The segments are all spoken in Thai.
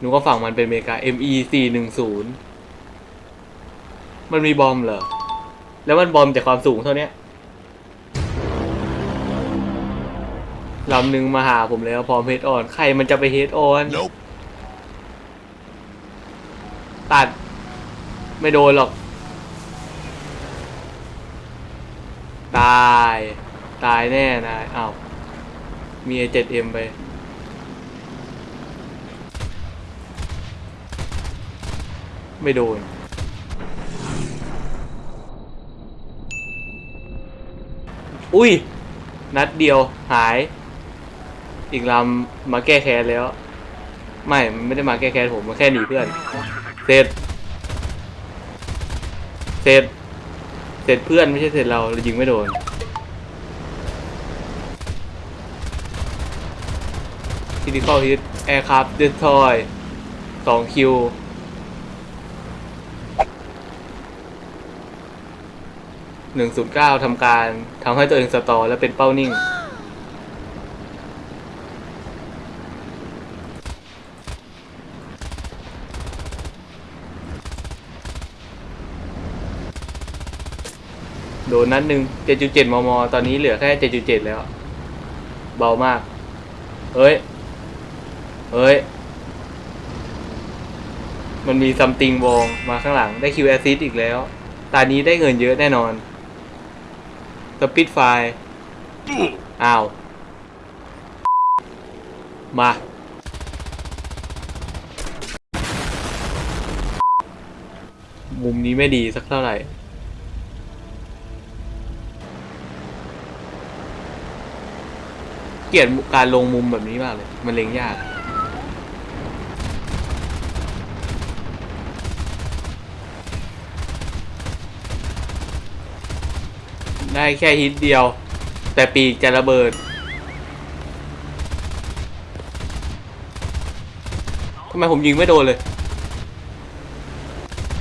หนูก็ฝั่งมันเป็นอเมริกา ME 4 1 0มันมีบอมเหรอ แล้วมันบอมจากความสูงเท่าเนี้ยลำหนึ่งมาหาผมแล้วพร้อมเฮดออน ใครมันจะไปเฮดออน Nope. ตัด ไม่โดนหรอก ตาย ตายแน่นายอ้าวมี A7M ไป ไม่โดนอุ้ย นัดเดียวหาย อีกลำมาแก้แค้นแล้ว ไม่มันไม่ได้มาแก้แค้นผมมาแค่หนีเพื่อน เสร็จ เสร็จ เสร็จเพื่อนไม่ใช่เสร็จเราเรายิงไม่โดน ทีนี้เข้าฮิตแอร์ครับเดสทอยสองคิว 109ทำการทำให้ตัวเองสตอและเป็นเป้านิ่ง โดนนัดหนึ่ง7.7 มม ตอนนี้เหลือแค่ 7.7 แล้ว เบามาก เอ้ย เอ้ย มันมีซัมติงวองมาข้างหลังได้คิวแอซิดอีกแล้ว ตานี้ได้เงินเยอะแน่นอน สปิดไฟอ้าว มา มุมนี้ไม่ดีสักเท่าไหร่เกลียดการลงมุมแบบนี้มากเลย มันเล็งยาก ได้แค่ฮิตเดียว แต่ปีกจะระเบิดทำไมผมยิงไม่โดนเลย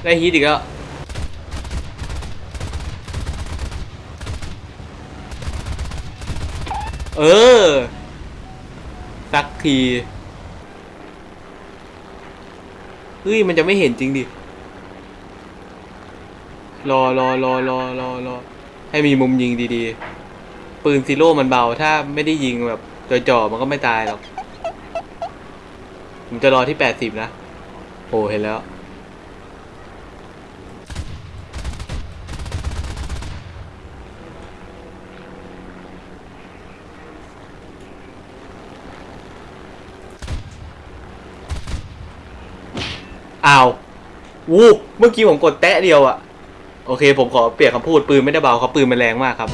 ได้ฮิตอีกแล้วเออ สักที เฮ้ย มันจะไม่เห็นจริงดิ รอรอรอรอรอรอ ให้มีมุมยิงดีๆ ปืนซีโร่มันเบา ถ้าไม่ได้ยิงแบบจ่อๆมันก็ไม่ตายหรอกผมจะรอที่แปดสิบนะโอ้เห็นแล้ว อ้าว วู เมื่อกี้ผมกดแตะเดียวอะ โอเค ผมขอเปลี่ยนคำพูดปืนไม่ได้เบาครับปืนมันแรงมากครับ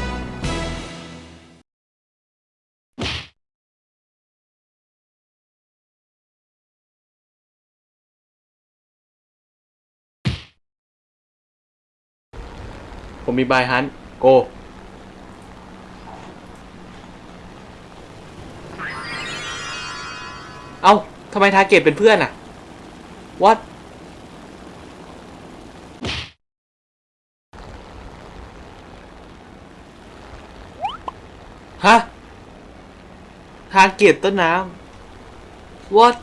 ผมมีบายฮันโกเอ้าทำไมทาเก็ตเป็นเพื่อนอะ what ฮะทาเก็ตต้นน้ำ what